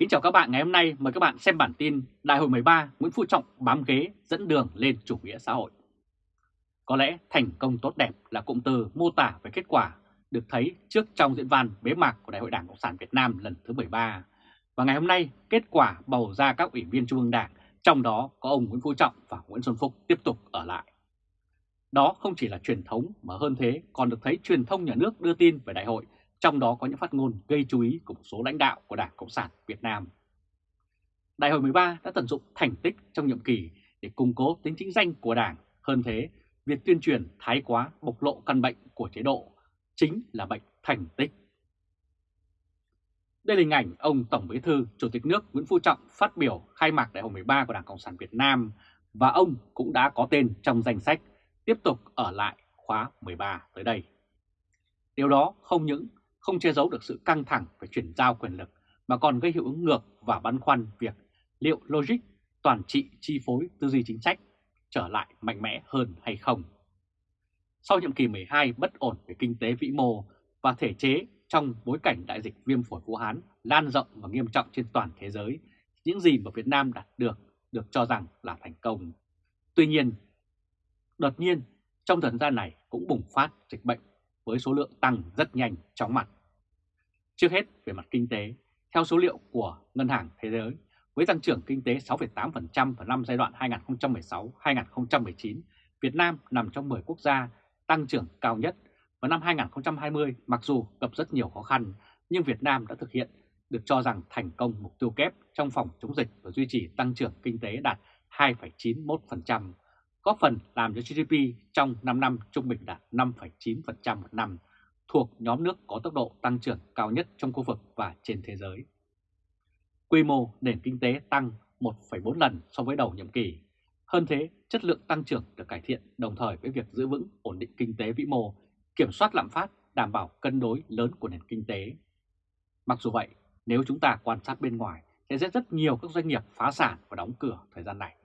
Kính chào các bạn ngày hôm nay, mời các bạn xem bản tin Đại hội 13 Nguyễn Phú Trọng bám ghế dẫn đường lên chủ nghĩa xã hội. Có lẽ thành công tốt đẹp là cụm từ mô tả về kết quả được thấy trước trong diễn văn bế mạc của Đại hội Đảng Cộng sản Việt Nam lần thứ 13. Và ngày hôm nay, kết quả bầu ra các ủy viên Trung ương Đảng, trong đó có ông Nguyễn Phú Trọng và Nguyễn Xuân Phúc tiếp tục ở lại. Đó không chỉ là truyền thống mà hơn thế còn được thấy truyền thông nhà nước đưa tin về đại hội trong đó có những phát ngôn gây chú ý của một số lãnh đạo của Đảng Cộng sản Việt Nam. Đại hội 13 đã tận dụng thành tích trong nhiệm kỳ để củng cố tính chính danh của Đảng. Hơn thế, việc tuyên truyền thái quá bộc lộ căn bệnh của chế độ chính là bệnh thành tích. Đây là hình ảnh ông Tổng Bí thư Chủ tịch nước Nguyễn Phú Trọng phát biểu khai mạc Đại hội 13 của Đảng Cộng sản Việt Nam và ông cũng đã có tên trong danh sách tiếp tục ở lại khóa 13 tới đây. Điều đó không những không che giấu được sự căng thẳng về chuyển giao quyền lực mà còn gây hiệu ứng ngược và băn khoăn việc liệu logic toàn trị chi phối tư duy chính sách trở lại mạnh mẽ hơn hay không. Sau nhiệm kỳ 12 bất ổn về kinh tế vĩ mô và thể chế trong bối cảnh đại dịch viêm phổi Vũ Hán lan rộng và nghiêm trọng trên toàn thế giới, những gì mà Việt Nam đạt được được cho rằng là thành công. Tuy nhiên, đột nhiên trong thời gian này cũng bùng phát dịch bệnh với số lượng tăng rất nhanh chóng mặt. Trước hết về mặt kinh tế, theo số liệu của Ngân hàng Thế giới, với tăng trưởng kinh tế 6,8% vào năm giai đoạn 2016-2019, Việt Nam nằm trong 10 quốc gia tăng trưởng cao nhất. Vào năm 2020, mặc dù gặp rất nhiều khó khăn, nhưng Việt Nam đã thực hiện được cho rằng thành công mục tiêu kép trong phòng chống dịch và duy trì tăng trưởng kinh tế đạt 2,91%, góp phần làm cho GDP trong 5 năm trung bình đạt 5,9% một năm, thuộc nhóm nước có tốc độ tăng trưởng cao nhất trong khu vực và trên thế giới. Quy mô nền kinh tế tăng 1,4 lần so với đầu nhiệm kỳ. Hơn thế, chất lượng tăng trưởng được cải thiện đồng thời với việc giữ vững ổn định kinh tế vĩ mô, kiểm soát lạm phát, đảm bảo cân đối lớn của nền kinh tế. Mặc dù vậy, nếu chúng ta quan sát bên ngoài sẽ rất rất nhiều các doanh nghiệp phá sản và đóng cửa thời gian này.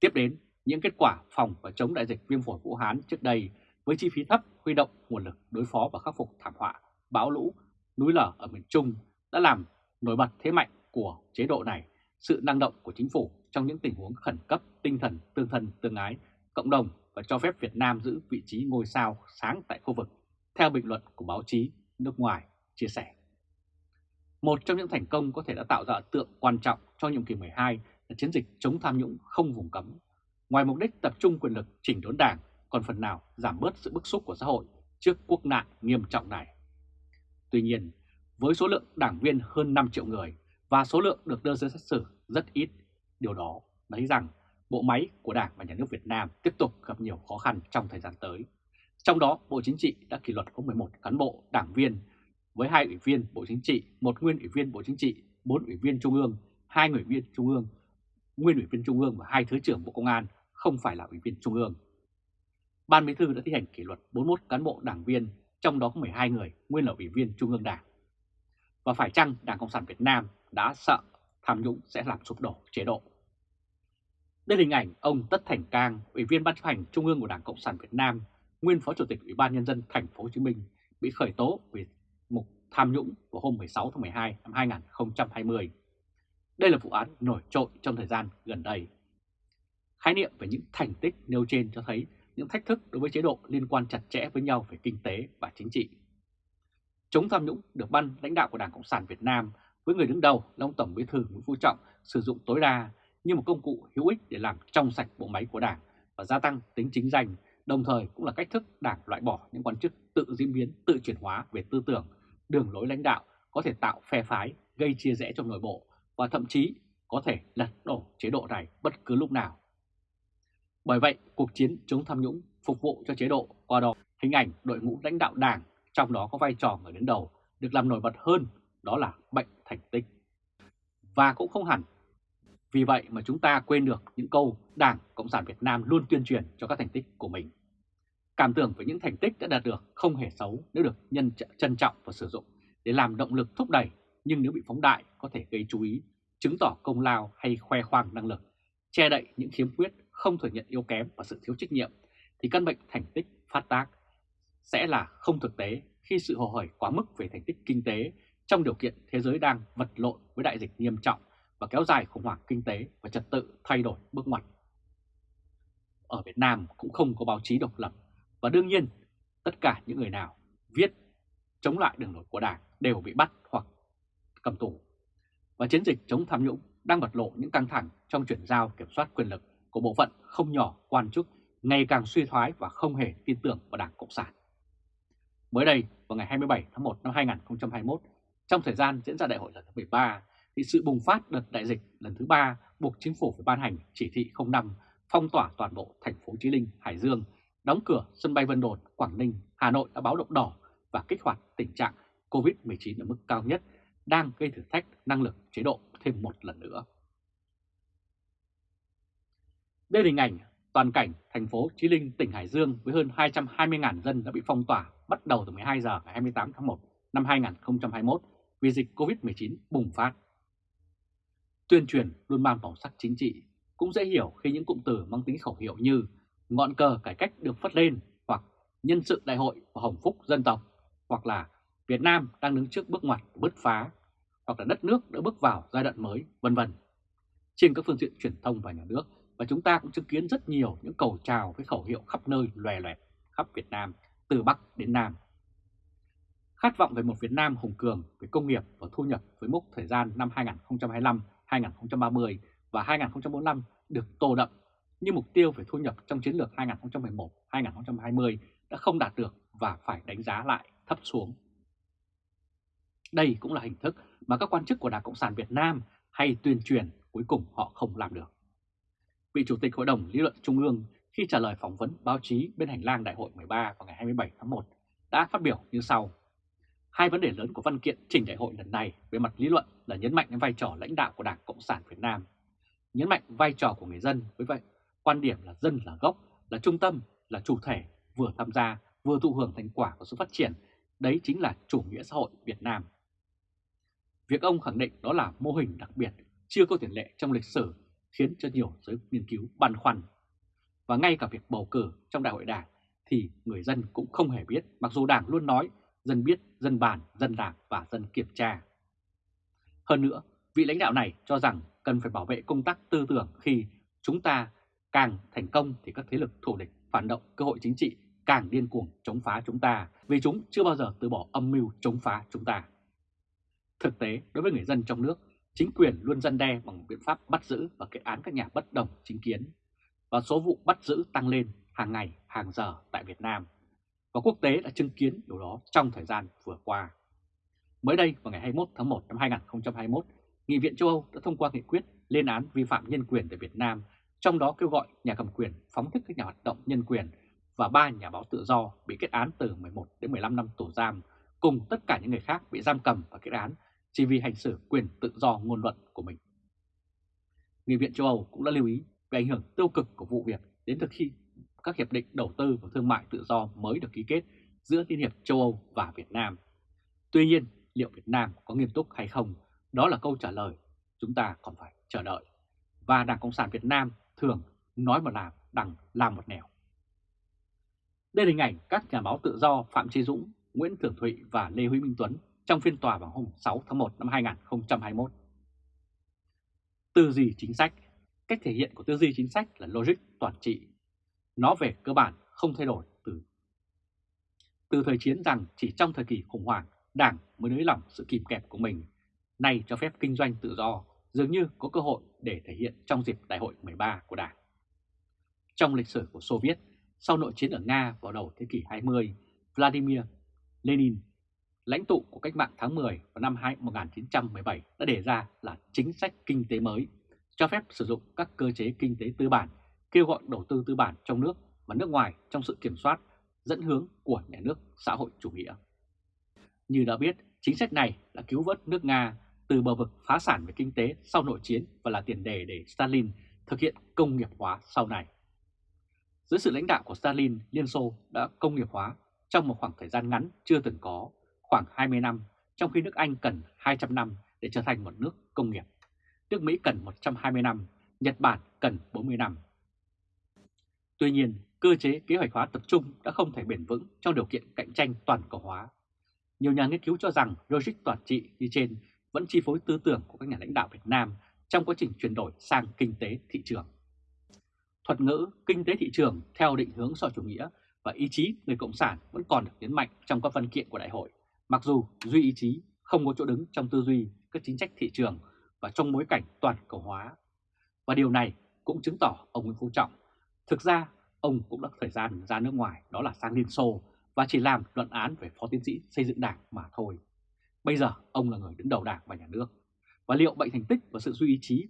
Tiếp đến những kết quả phòng và chống đại dịch viêm phổi Vũ Hán trước đây với chi phí thấp huy động nguồn lực đối phó và khắc phục thảm họa, bão lũ, núi lở ở miền Trung đã làm nổi bật thế mạnh của chế độ này, sự năng động của chính phủ trong những tình huống khẩn cấp tinh thần tương thân tương ái, cộng đồng và cho phép Việt Nam giữ vị trí ngôi sao sáng tại khu vực, theo bình luận của báo chí nước ngoài chia sẻ. Một trong những thành công có thể đã tạo ra tượng quan trọng cho nhiệm kỳ 12 là chiến dịch chống tham nhũng không vùng cấm Ngoài mục đích tập trung quyền lực chỉnh đốn đảng, còn phần nào giảm bớt sự bức xúc của xã hội trước quốc nạn nghiêm trọng này. Tuy nhiên, với số lượng đảng viên hơn 5 triệu người và số lượng được đưa ra xét xử rất ít, điều đó thấy rằng bộ máy của Đảng và Nhà nước Việt Nam tiếp tục gặp nhiều khó khăn trong thời gian tới. Trong đó, Bộ Chính trị đã kỷ luật có 11 cán bộ đảng viên với hai ủy viên Bộ Chính trị, một nguyên ủy viên Bộ Chính trị, bốn ủy viên Trung ương, hai ủy viên Trung ương nguyên ủy viên Trung ương và hai Thứ trưởng Bộ Công an không phải là ủy viên Trung ương. Ban Bí thư đã thi hành kỷ luật 41 cán bộ đảng viên, trong đó có 12 người nguyên là ủy viên Trung ương Đảng. Và phải chăng Đảng Cộng sản Việt Nam đã sợ tham nhũng sẽ làm sụp đổ chế độ? Đây là hình ảnh ông Tất Thành Cang, ủy viên Ban chấp hành Trung ương của Đảng Cộng sản Việt Nam, nguyên Phó Chủ tịch Ủy ban Nhân dân Thành phố Hồ Chí Minh bị khởi tố vì mục tham nhũng vào hôm 16 tháng 12 năm 2020. Đây là vụ án nổi trội trong thời gian gần đây. Khái niệm về những thành tích nêu trên cho thấy những thách thức đối với chế độ liên quan chặt chẽ với nhau về kinh tế và chính trị. Chống tham nhũng được ban lãnh đạo của Đảng Cộng sản Việt Nam với người đứng đầu là ông Tổng Bí thư Nguyễn Phú Trọng sử dụng tối đa như một công cụ hữu ích để làm trong sạch bộ máy của Đảng và gia tăng tính chính danh, đồng thời cũng là cách thức Đảng loại bỏ những quan chức tự diễn biến, tự chuyển hóa về tư tưởng, đường lối lãnh đạo có thể tạo phe phái, gây chia rẽ trong nội bộ và thậm chí có thể lật đổ chế độ này bất cứ lúc nào. Bởi vậy, cuộc chiến chống tham nhũng phục vụ cho chế độ qua đó hình ảnh đội ngũ lãnh đạo đảng, trong đó có vai trò người đứng đầu, được làm nổi bật hơn, đó là bệnh thành tích. Và cũng không hẳn. Vì vậy mà chúng ta quên được những câu Đảng Cộng sản Việt Nam luôn tuyên truyền cho các thành tích của mình. Cảm tưởng với những thành tích đã đạt được không hề xấu nếu được nhân trân trọng và sử dụng để làm động lực thúc đẩy nhưng nếu bị phóng đại có thể gây chú ý, chứng tỏ công lao hay khoe khoang năng lực, che đậy những khiếm khuyết, không thừa nhận yếu kém và sự thiếu trách nhiệm, thì căn bệnh thành tích phát tác sẽ là không thực tế khi sự hồ hởi quá mức về thành tích kinh tế trong điều kiện thế giới đang vật lộn với đại dịch nghiêm trọng và kéo dài khủng hoảng kinh tế và trật tự thay đổi bước ngoặt. Ở Việt Nam cũng không có báo chí độc lập và đương nhiên tất cả những người nào viết chống lại đường lối của Đảng đều bị bắt hoặc cầm tù. Và chiến dịch chống tham nhũng đang bật lộ những căng thẳng trong chuyển giao kiểm soát quyền lực của bộ phận không nhỏ quan chức ngày càng suy thoái và không hề tin tưởng vào Đảng Cộng sản. Mới đây, vào ngày 27 tháng 1 năm 2021, trong thời gian diễn ra đại hội lần thứ 13, thì sự bùng phát đợt đại dịch lần thứ ba buộc chính phủ phải ban hành chỉ thị 05 phong tỏa toàn bộ thành phố Chí Linh, Hải Dương, đóng cửa sân bay Vân Đồn, Quảng Ninh, Hà Nội đã báo động đỏ và kích hoạt tình trạng COVID-19 ở mức cao nhất đang gây thử thách năng lực chế độ thêm một lần nữa. Đây là hình ảnh toàn cảnh thành phố Chí Linh, tỉnh Hải Dương với hơn 220.000 dân đã bị phong tỏa bắt đầu từ 12 giờ ngày 28 tháng 1 năm 2021 vì dịch COVID-19 bùng phát. Tuyên truyền luôn mang màu sắc chính trị, cũng dễ hiểu khi những cụm từ mang tính khẩu hiệu như ngọn cờ cải cách được phất lên hoặc nhân sự đại hội và hồng phúc dân tộc hoặc là Việt Nam đang đứng trước bước ngoặt bứt phá hoặc là đất nước đã bước vào giai đoạn mới, vân vân. Trên các phương tiện truyền thông và nhà nước và chúng ta cũng chứng kiến rất nhiều những cầu chào với khẩu hiệu khắp nơi loè loẹt khắp Việt Nam, từ Bắc đến Nam. Khát vọng về một Việt Nam hùng cường về công nghiệp và thu nhập với mốc thời gian năm 2025, 2030 và 2045 được tô đậm như mục tiêu về thu nhập trong chiến lược 2011-2020 đã không đạt được và phải đánh giá lại thấp xuống. Đây cũng là hình thức mà các quan chức của Đảng Cộng sản Việt Nam hay tuyên truyền cuối cùng họ không làm được. Vị Chủ tịch Hội đồng Lý luận Trung ương khi trả lời phỏng vấn báo chí bên hành lang Đại hội 13 vào ngày 27 tháng 1 đã phát biểu như sau. Hai vấn đề lớn của văn kiện trình đại hội lần này về mặt lý luận là nhấn mạnh đến vai trò lãnh đạo của Đảng Cộng sản Việt Nam, nhấn mạnh vai trò của người dân với vậy quan điểm là dân là gốc, là trung tâm, là chủ thể, vừa tham gia, vừa thụ hưởng thành quả của sự phát triển, đấy chính là chủ nghĩa xã hội Việt Nam. Việc ông khẳng định đó là mô hình đặc biệt, chưa có tiền lệ trong lịch sử, khiến cho nhiều giới nghiên cứu băn khoăn. Và ngay cả việc bầu cử trong đại hội đảng thì người dân cũng không hề biết, mặc dù đảng luôn nói dân biết, dân bàn, dân làm và dân kiểm tra. Hơn nữa, vị lãnh đạo này cho rằng cần phải bảo vệ công tác tư tưởng khi chúng ta càng thành công thì các thế lực thù địch phản động cơ hội chính trị càng điên cuồng chống phá chúng ta vì chúng chưa bao giờ từ bỏ âm mưu chống phá chúng ta. Thực tế, đối với người dân trong nước, chính quyền luôn dân đe bằng biện pháp bắt giữ và kết án các nhà bất đồng chính kiến. Và số vụ bắt giữ tăng lên hàng ngày, hàng giờ tại Việt Nam. Và quốc tế đã chứng kiến điều đó trong thời gian vừa qua. Mới đây, vào ngày 21 tháng 1 năm 2021, Nghị viện châu Âu đã thông qua nghị quyết lên án vi phạm nhân quyền tại Việt Nam, trong đó kêu gọi nhà cầm quyền phóng thích các nhà hoạt động nhân quyền và ba nhà báo tự do bị kết án từ 11 đến 15 năm tù giam, cùng tất cả những người khác bị giam cầm và kết án chỉ vì hành xử quyền tự do ngôn luận của mình. Nghị viện châu Âu cũng đã lưu ý về ảnh hưởng tiêu cực của vụ việc đến thực khi các hiệp định đầu tư và thương mại tự do mới được ký kết giữa Liên hiệp châu Âu và Việt Nam. Tuy nhiên, liệu Việt Nam có nghiêm túc hay không? Đó là câu trả lời chúng ta còn phải chờ đợi. Và Đảng Cộng sản Việt Nam thường nói một làm, đằng làm một nẻo. Đây là hình ảnh các nhà báo tự do Phạm Trí Dũng, Nguyễn Thường Thụy và Lê Huy Minh Tuấn trong phiên tòa vào hôm 6 tháng 1 năm 2021. Tư duy chính sách Cách thể hiện của tư duy chính sách là logic toàn trị. Nó về cơ bản không thay đổi từ từ thời chiến rằng chỉ trong thời kỳ khủng hoảng, Đảng mới nới lỏng sự kìm kẹp của mình. Nay cho phép kinh doanh tự do, dường như có cơ hội để thể hiện trong dịp đại hội 13 của Đảng. Trong lịch sử của Soviet, Viết, sau nội chiến ở Nga vào đầu thế kỷ 20, Vladimir Lenin lãnh tụ của cách mạng tháng 10 vào năm 1917 đã đề ra là chính sách kinh tế mới, cho phép sử dụng các cơ chế kinh tế tư bản, kêu gọi đầu tư tư bản trong nước và nước ngoài trong sự kiểm soát, dẫn hướng của nhà nước xã hội chủ nghĩa. Như đã biết, chính sách này đã cứu vớt nước Nga từ bờ vực phá sản về kinh tế sau nội chiến và là tiền đề để Stalin thực hiện công nghiệp hóa sau này. Dưới sự lãnh đạo của Stalin, Liên Xô đã công nghiệp hóa trong một khoảng thời gian ngắn chưa từng có khoảng 20 năm, trong khi nước Anh cần 200 năm để trở thành một nước công nghiệp. Nước Mỹ cần 120 năm, Nhật Bản cần 40 năm. Tuy nhiên, cơ chế kế hoạch hóa tập trung đã không thể bền vững trong điều kiện cạnh tranh toàn cầu hóa. Nhiều nhà nghiên cứu cho rằng logic toàn trị như trên vẫn chi phối tư tưởng của các nhà lãnh đạo Việt Nam trong quá trình chuyển đổi sang kinh tế thị trường. Thuật ngữ kinh tế thị trường theo định hướng xã chủ nghĩa và ý chí người Cộng sản vẫn còn được nhấn mạnh trong các văn kiện của đại hội, mặc dù duy ý chí không có chỗ đứng trong tư duy các chính sách thị trường và trong bối cảnh toàn cầu hóa. Và điều này cũng chứng tỏ ông Nguyễn Phú Trọng, thực ra ông cũng đã thời gian ra nước ngoài đó là sang Liên Xô và chỉ làm luận án về phó tiến sĩ xây dựng đảng mà thôi. Bây giờ ông là người đứng đầu đảng và nhà nước. Và liệu bệnh thành tích và sự duy ý chí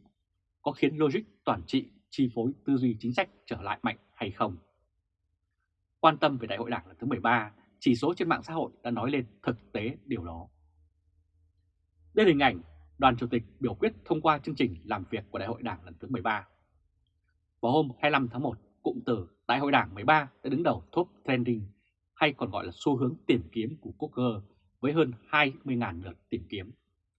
có khiến logic toàn trị chi phối tư duy chính sách trở lại mạnh hay không? Quan tâm về đại hội đảng lần thứ 13, chỉ số trên mạng xã hội đã nói lên thực tế điều đó. Đây là hình ảnh đoàn chủ tịch biểu quyết thông qua chương trình làm việc của đại hội đảng lần thứ 13. Vào hôm 25 tháng 1, cụm từ Đại hội đảng 13 đã đứng đầu top trending hay còn gọi là xu hướng tìm kiếm của Google với hơn 20.000 lượt tìm kiếm.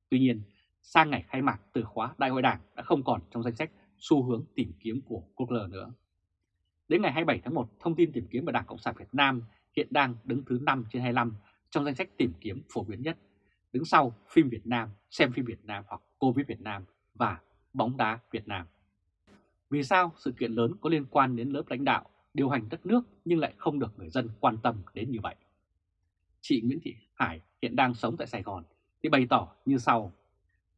Tuy nhiên, sang ngày khai mạc từ khóa Đại hội Đảng đã không còn trong danh sách xu hướng tìm kiếm của Google nữa. Đến ngày 27 tháng 1, thông tin tìm kiếm của Đảng Cộng sản Việt Nam hiện đang đứng thứ 5 trên 25 trong danh sách tìm kiếm phổ biến nhất, đứng sau phim Việt Nam, xem phim Việt Nam hoặc Covid Việt Nam và bóng đá Việt Nam. Vì sao sự kiện lớn có liên quan đến lớp lãnh đạo điều hành đất nước nhưng lại không được người dân quan tâm đến như vậy? Chị Nguyễn Thị Hải hiện đang sống tại Sài Gòn thì bày tỏ như sau.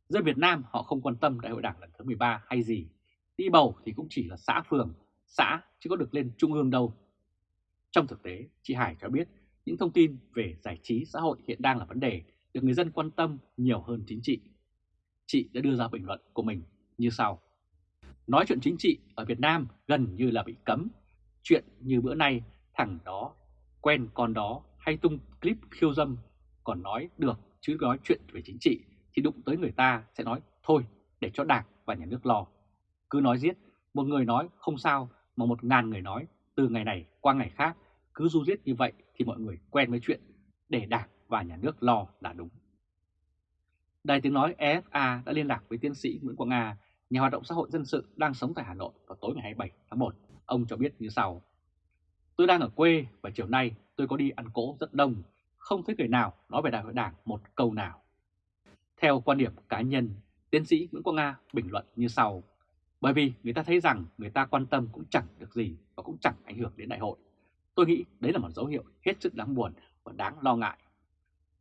Dân Việt Nam họ không quan tâm đại hội đảng lần thứ 13 hay gì. Đi bầu thì cũng chỉ là xã phường, xã chứ có được lên trung ương đâu. Trong thực tế, chị Hải cho biết những thông tin về giải trí xã hội hiện đang là vấn đề được người dân quan tâm nhiều hơn chính trị. Chị đã đưa ra bình luận của mình như sau. Nói chuyện chính trị ở Việt Nam gần như là bị cấm. Chuyện như bữa nay thằng đó quen con đó hay tung clip khiêu dâm còn nói được chứ nói chuyện về chính trị thì đụng tới người ta sẽ nói thôi để cho đảng và nhà nước lo. Cứ nói giết, một người nói không sao mà một ngàn người nói từ ngày này qua ngày khác cứ du giết như vậy thì mọi người quen với chuyện để đảng và nhà nước lo là đúng. Đài tiếng nói EFA đã liên lạc với tiến sĩ Nguyễn Quang Nga, nhà hoạt động xã hội dân sự đang sống tại Hà Nội vào tối ngày 27 tháng 1. Ông cho biết như sau. Tôi đang ở quê và chiều nay tôi có đi ăn cỗ rất đông, không thấy người nào nói về đại hội đảng một câu nào. Theo quan điểm cá nhân, tiến sĩ Nguyễn Quang Nga bình luận như sau. Bởi vì người ta thấy rằng người ta quan tâm cũng chẳng được gì cũng chẳng ảnh hưởng đến đại hội. Tôi nghĩ đấy là một dấu hiệu hết sức đáng buồn và đáng lo ngại.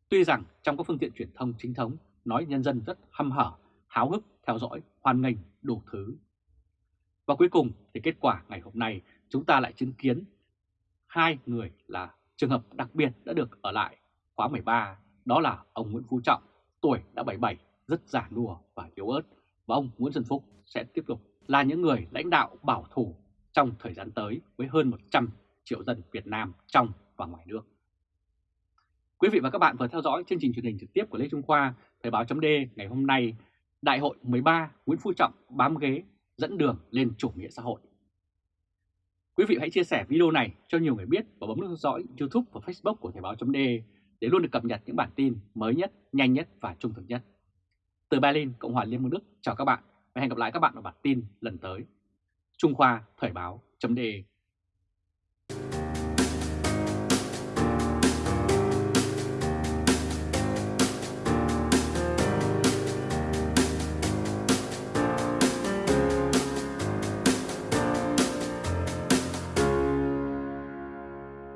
Tuy rằng trong các phương tiện truyền thông chính thống nói nhân dân rất hăm hở, háo hức theo dõi, hoan nghênh đủ thứ. Và cuối cùng thì kết quả ngày hôm nay chúng ta lại chứng kiến hai người là trường hợp đặc biệt đã được ở lại khóa 13, đó là ông Nguyễn Phú Trọng, tuổi đã 77, rất già nua và yếu ớt, và ông Nguyễn Xuân Phúc sẽ tiếp tục là những người lãnh đạo bảo thủ trong thời gian tới với hơn 100 triệu dân Việt Nam trong và ngoài nước. Quý vị và các bạn vừa theo dõi chương trình truyền hình trực tiếp của Lê Trung Khoa, Thời báo chấm ngày hôm nay, Đại hội 13 Nguyễn Phú Trọng bám ghế dẫn đường lên chủ nghĩa xã hội. Quý vị hãy chia sẻ video này cho nhiều người biết và bấm nút theo dõi YouTube và Facebook của Thời báo chấm để luôn được cập nhật những bản tin mới nhất, nhanh nhất và trung thực nhất. Từ Berlin, Cộng hòa Liên bang Đức, chào các bạn và hẹn gặp lại các bạn ở bản tin lần tới. Trung Khoa Thời báo.de